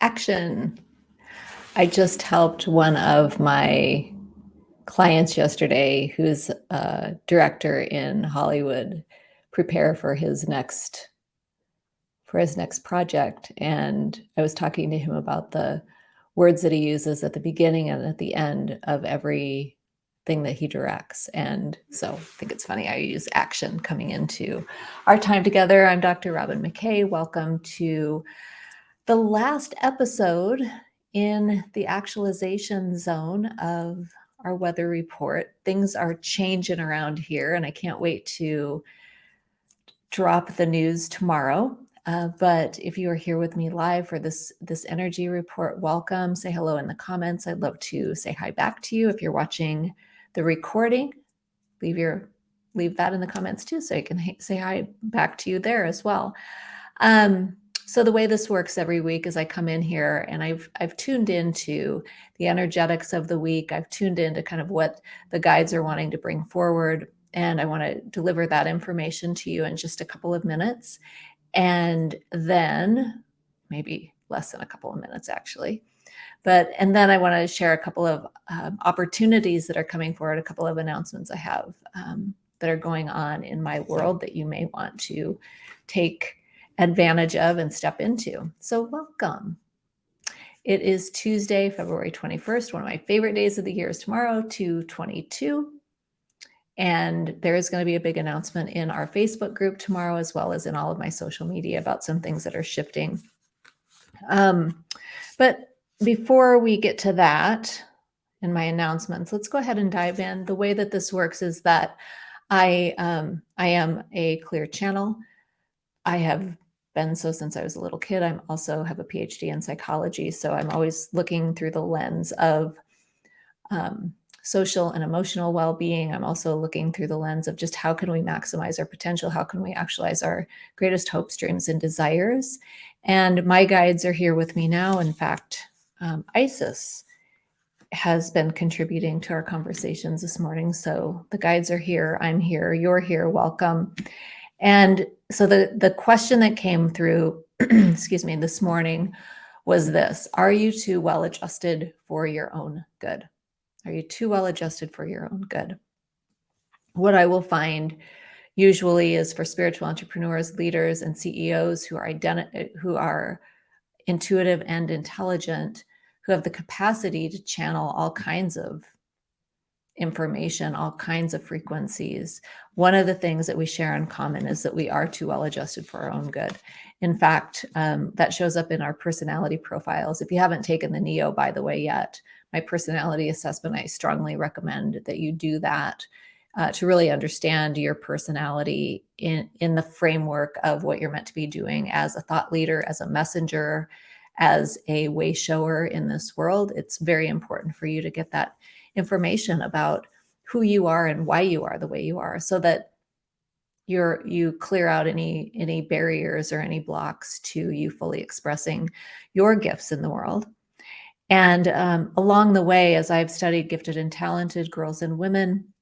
Action. I just helped one of my clients yesterday, who's a director in Hollywood, prepare for his next for his next project. And I was talking to him about the words that he uses at the beginning and at the end of every thing that he directs. And so I think it's funny I use action coming into our time together. I'm Dr. Robin McKay. Welcome to the last episode in the actualization zone of our weather report. Things are changing around here, and I can't wait to drop the news tomorrow. Uh, but if you are here with me live for this this energy report, welcome. Say hello in the comments. I'd love to say hi back to you. If you're watching the recording, leave your leave that in the comments too, so I can say hi back to you there as well. Um, so the way this works every week is I come in here and I've I've tuned into the energetics of the week. I've tuned into kind of what the guides are wanting to bring forward. And I want to deliver that information to you in just a couple of minutes. And then maybe less than a couple of minutes, actually. But, and then I want to share a couple of um, opportunities that are coming forward, a couple of announcements I have um, that are going on in my world that you may want to take advantage of and step into. So welcome. It is Tuesday, February 21st. One of my favorite days of the year is tomorrow, 222. And there is going to be a big announcement in our Facebook group tomorrow, as well as in all of my social media about some things that are shifting. Um, but before we get to that in my announcements, let's go ahead and dive in. The way that this works is that I, um, I am a clear channel. I have been so since I was a little kid. I'm also have a PhD in psychology. So I'm always looking through the lens of um, social and emotional well-being. I'm also looking through the lens of just how can we maximize our potential? How can we actualize our greatest hopes, dreams, and desires? And my guides are here with me now. In fact, um, Isis has been contributing to our conversations this morning. So the guides are here. I'm here. You're here. Welcome. And so the, the question that came through, excuse me, this morning was this, are you too well adjusted for your own good? Are you too well adjusted for your own good? What I will find usually is for spiritual entrepreneurs, leaders, and CEOs who are who are intuitive and intelligent, who have the capacity to channel all kinds of information, all kinds of frequencies. One of the things that we share in common is that we are too well adjusted for our own good. In fact, um, that shows up in our personality profiles. If you haven't taken the NEO, by the way, yet, my personality assessment, I strongly recommend that you do that uh, to really understand your personality in, in the framework of what you're meant to be doing as a thought leader, as a messenger, as a way shower in this world. It's very important for you to get that information about who you are and why you are the way you are so that you're you clear out any any barriers or any blocks to you fully expressing your gifts in the world. And um, along the way as i've studied gifted and talented girls and women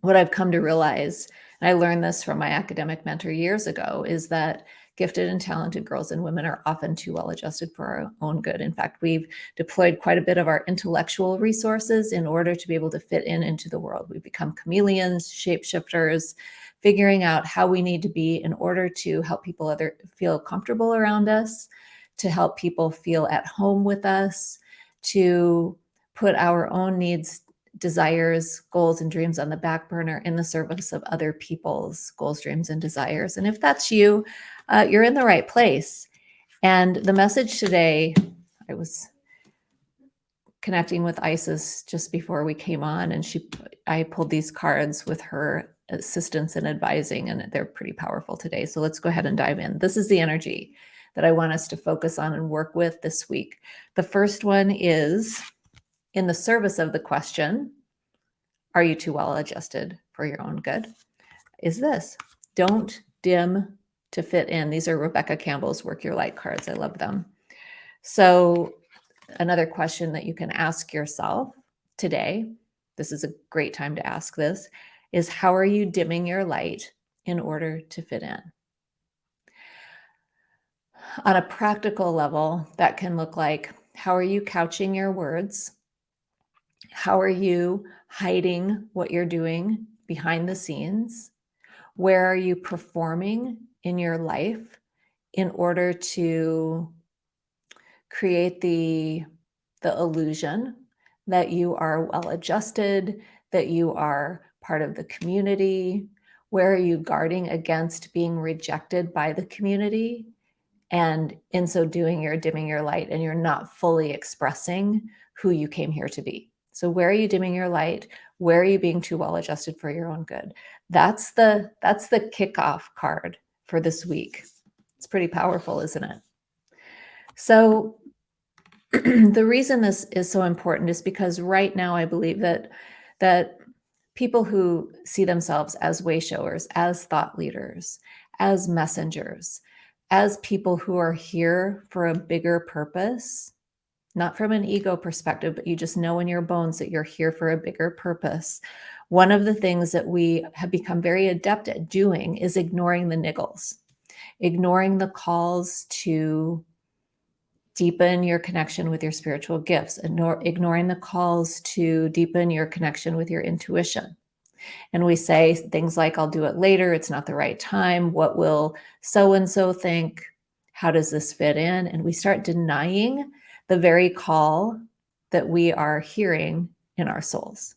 what i've come to realize and i learned this from my academic mentor years ago is that gifted and talented girls and women are often too well adjusted for our own good. In fact, we've deployed quite a bit of our intellectual resources in order to be able to fit in into the world. We've become chameleons, shapeshifters, figuring out how we need to be in order to help people other feel comfortable around us, to help people feel at home with us, to put our own needs desires, goals, and dreams on the back burner in the service of other people's goals, dreams, and desires. And if that's you, uh, you're in the right place. And the message today, I was connecting with Isis just before we came on, and she, I pulled these cards with her assistance and advising, and they're pretty powerful today. So let's go ahead and dive in. This is the energy that I want us to focus on and work with this week. The first one is in the service of the question, are you too well adjusted for your own good? Is this, don't dim to fit in. These are Rebecca Campbell's Work Your Light cards. I love them. So another question that you can ask yourself today, this is a great time to ask this, is how are you dimming your light in order to fit in? On a practical level, that can look like how are you couching your words? How are you hiding what you're doing behind the scenes? Where are you performing in your life in order to create the, the illusion that you are well adjusted, that you are part of the community? Where are you guarding against being rejected by the community? And in so doing, you're dimming your light and you're not fully expressing who you came here to be. So where are you dimming your light? Where are you being too well adjusted for your own good? That's the that's the kickoff card for this week. It's pretty powerful, isn't it? So the reason this is so important is because right now I believe that that people who see themselves as way showers, as thought leaders, as messengers, as people who are here for a bigger purpose, not from an ego perspective, but you just know in your bones that you're here for a bigger purpose. One of the things that we have become very adept at doing is ignoring the niggles, ignoring the calls to deepen your connection with your spiritual gifts, ignoring the calls to deepen your connection with your intuition. And we say things like, I'll do it later. It's not the right time. What will so-and-so think? How does this fit in? And we start denying the very call that we are hearing in our souls.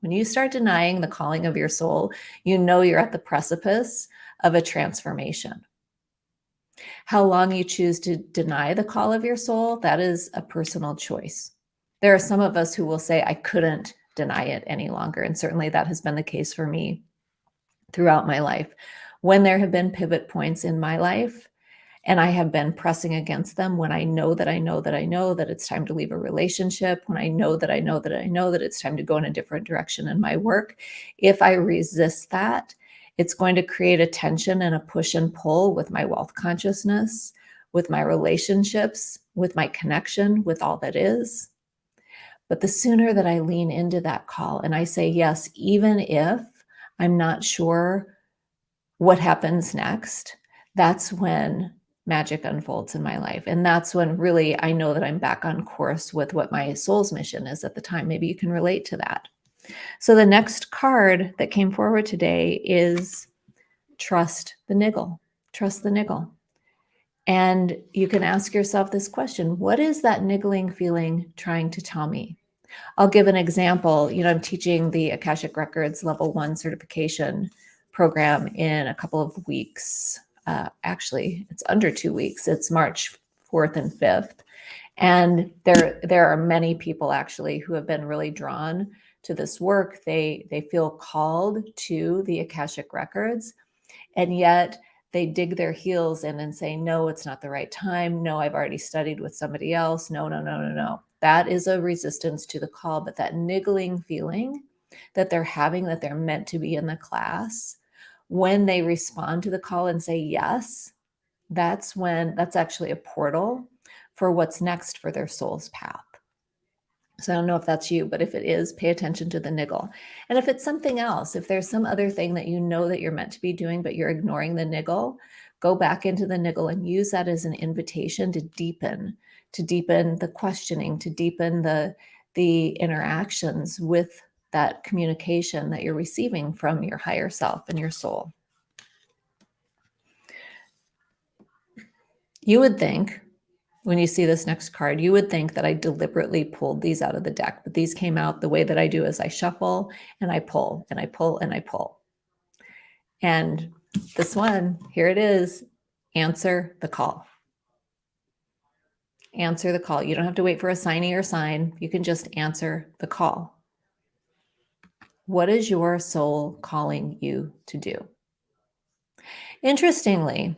When you start denying the calling of your soul, you know you're at the precipice of a transformation. How long you choose to deny the call of your soul, that is a personal choice. There are some of us who will say, I couldn't deny it any longer. And certainly that has been the case for me throughout my life. When there have been pivot points in my life, and I have been pressing against them when I know that I know that I know that it's time to leave a relationship, when I know that I know that I know that it's time to go in a different direction in my work. If I resist that, it's going to create a tension and a push and pull with my wealth consciousness, with my relationships, with my connection with all that is. But the sooner that I lean into that call and I say yes, even if I'm not sure what happens next, that's when magic unfolds in my life. And that's when really I know that I'm back on course with what my soul's mission is at the time. Maybe you can relate to that. So the next card that came forward today is trust the niggle, trust the niggle. And you can ask yourself this question, what is that niggling feeling trying to tell me? I'll give an example. You know, I'm teaching the Akashic Records level one certification program in a couple of weeks. Uh, actually, it's under two weeks. It's March 4th and 5th. And there, there are many people actually who have been really drawn to this work. They, they feel called to the Akashic records and yet they dig their heels in and say, no, it's not the right time. No, I've already studied with somebody else. No, no, no, no, no. That is a resistance to the call, but that niggling feeling that they're having that they're meant to be in the class, when they respond to the call and say yes, that's when that's actually a portal for what's next for their soul's path. So I don't know if that's you, but if it is, pay attention to the niggle. And if it's something else, if there's some other thing that you know that you're meant to be doing, but you're ignoring the niggle, go back into the niggle and use that as an invitation to deepen, to deepen the questioning, to deepen the, the interactions with that communication that you're receiving from your higher self and your soul. You would think when you see this next card, you would think that I deliberately pulled these out of the deck, but these came out the way that I do is I shuffle and I pull and I pull and I pull. And this one, here it is, answer the call. Answer the call. You don't have to wait for a signing or sign. You can just answer the call. What is your soul calling you to do? Interestingly,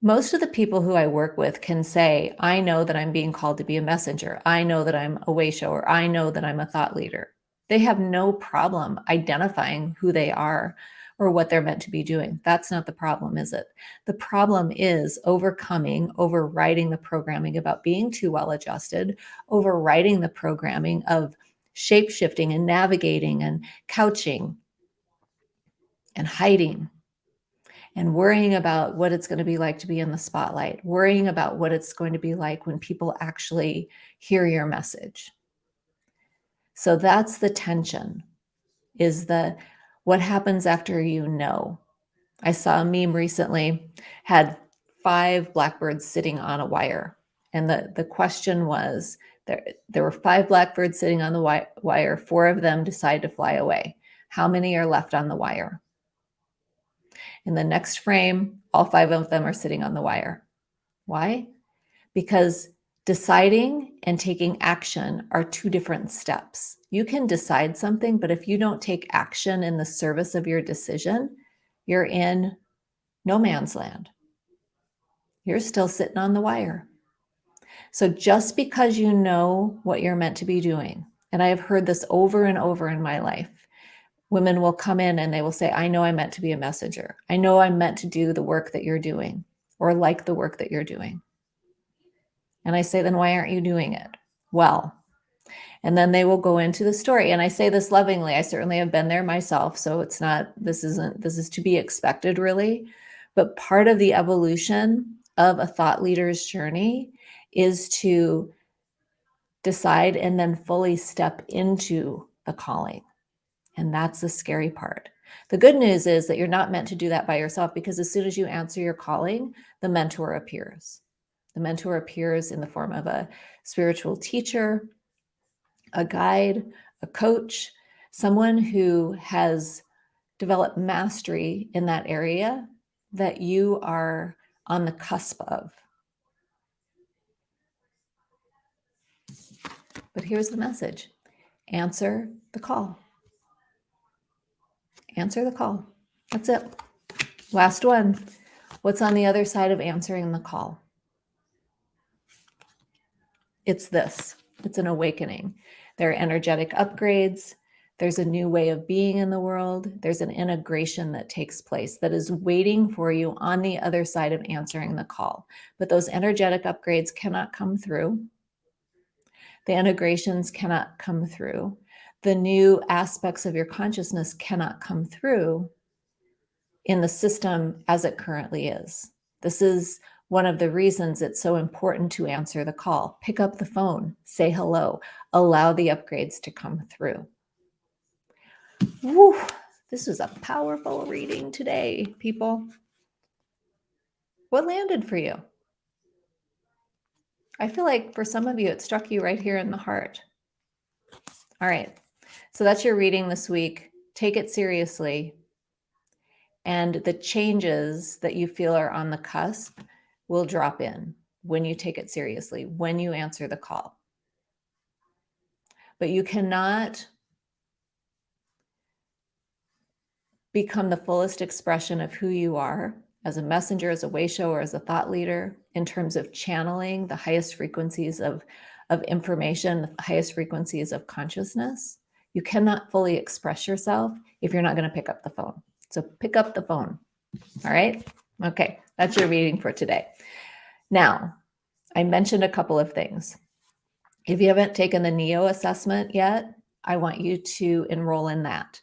most of the people who I work with can say, I know that I'm being called to be a messenger. I know that I'm a way shower. I know that I'm a thought leader. They have no problem identifying who they are or what they're meant to be doing. That's not the problem, is it? The problem is overcoming, overriding the programming about being too well adjusted, overriding the programming of shape shifting and navigating and couching and hiding and worrying about what it's going to be like to be in the spotlight, worrying about what it's going to be like when people actually hear your message. So that's the tension is the what happens after you know. I saw a meme recently had five blackbirds sitting on a wire and the the question was there there were five blackbirds sitting on the wire, four of them decide to fly away. How many are left on the wire? In the next frame, all five of them are sitting on the wire. Why? Because deciding and taking action are two different steps. You can decide something, but if you don't take action in the service of your decision, you're in no man's land. You're still sitting on the wire. So just because you know what you're meant to be doing, and I have heard this over and over in my life, women will come in and they will say, I know I'm meant to be a messenger. I know I'm meant to do the work that you're doing or like the work that you're doing. And I say, then why aren't you doing it? Well, and then they will go into the story. And I say this lovingly. I certainly have been there myself. So it's not, this isn't, this is to be expected really. But part of the evolution of a thought leader's journey is to decide and then fully step into the calling. And that's the scary part. The good news is that you're not meant to do that by yourself because as soon as you answer your calling, the mentor appears. The mentor appears in the form of a spiritual teacher, a guide, a coach, someone who has developed mastery in that area that you are on the cusp of. But here's the message. Answer the call answer the call. That's it. Last one. What's on the other side of answering the call? It's this. It's an awakening. There are energetic upgrades. There's a new way of being in the world. There's an integration that takes place that is waiting for you on the other side of answering the call. But those energetic upgrades cannot come through. The integrations cannot come through the new aspects of your consciousness cannot come through in the system as it currently is. This is one of the reasons it's so important to answer the call. Pick up the phone, say hello, allow the upgrades to come through. Woo, this was a powerful reading today, people. What landed for you? I feel like for some of you, it struck you right here in the heart. All right. So that's your reading this week. Take it seriously. And the changes that you feel are on the cusp will drop in when you take it seriously, when you answer the call. But you cannot become the fullest expression of who you are as a messenger, as a way shower, as a thought leader, in terms of channeling the highest frequencies of, of information, the highest frequencies of consciousness, you cannot fully express yourself if you're not going to pick up the phone. So pick up the phone. All right. Okay. That's your reading for today. Now, I mentioned a couple of things. If you haven't taken the NEO assessment yet, I want you to enroll in that.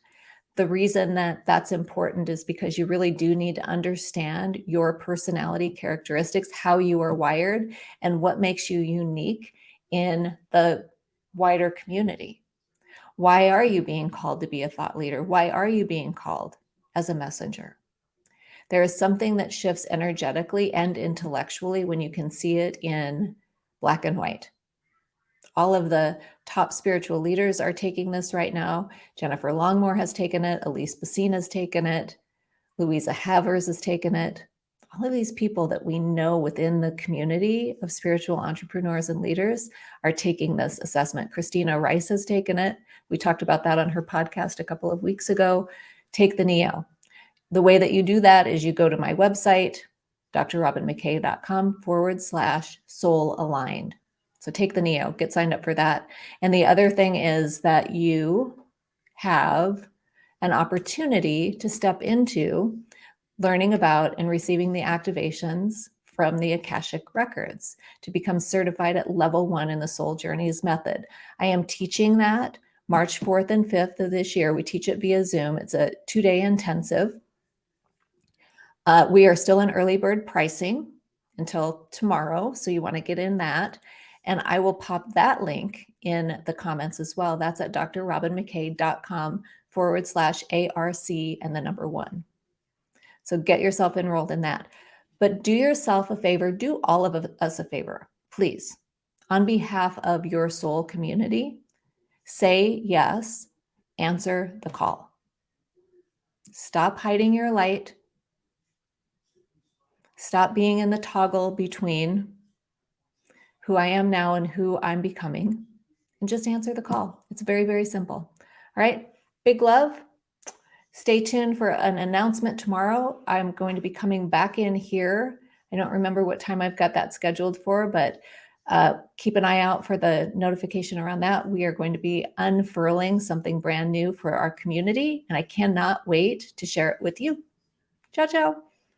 The reason that that's important is because you really do need to understand your personality characteristics, how you are wired, and what makes you unique in the wider community. Why are you being called to be a thought leader? Why are you being called as a messenger? There is something that shifts energetically and intellectually when you can see it in black and white. All of the top spiritual leaders are taking this right now. Jennifer Longmore has taken it. Elise Bassine has taken it. Louisa Havers has taken it all of these people that we know within the community of spiritual entrepreneurs and leaders are taking this assessment. Christina Rice has taken it. We talked about that on her podcast a couple of weeks ago. Take the NEO. The way that you do that is you go to my website, drrobinmckay.com forward slash soul aligned. So take the NEO, get signed up for that. And the other thing is that you have an opportunity to step into learning about and receiving the activations from the Akashic records to become certified at level one in the soul journeys method. I am teaching that March 4th and 5th of this year. We teach it via Zoom. It's a two day intensive. Uh, we are still in early bird pricing until tomorrow. So you want to get in that. And I will pop that link in the comments as well. That's at drrobinmckay.com forward slash ARC and the number one. So get yourself enrolled in that. But do yourself a favor, do all of us a favor, please. On behalf of your soul community, say yes, answer the call. Stop hiding your light. Stop being in the toggle between who I am now and who I'm becoming, and just answer the call. It's very, very simple. All right. Big love. Stay tuned for an announcement tomorrow. I'm going to be coming back in here. I don't remember what time I've got that scheduled for, but uh, keep an eye out for the notification around that. We are going to be unfurling something brand new for our community, and I cannot wait to share it with you. Ciao, ciao.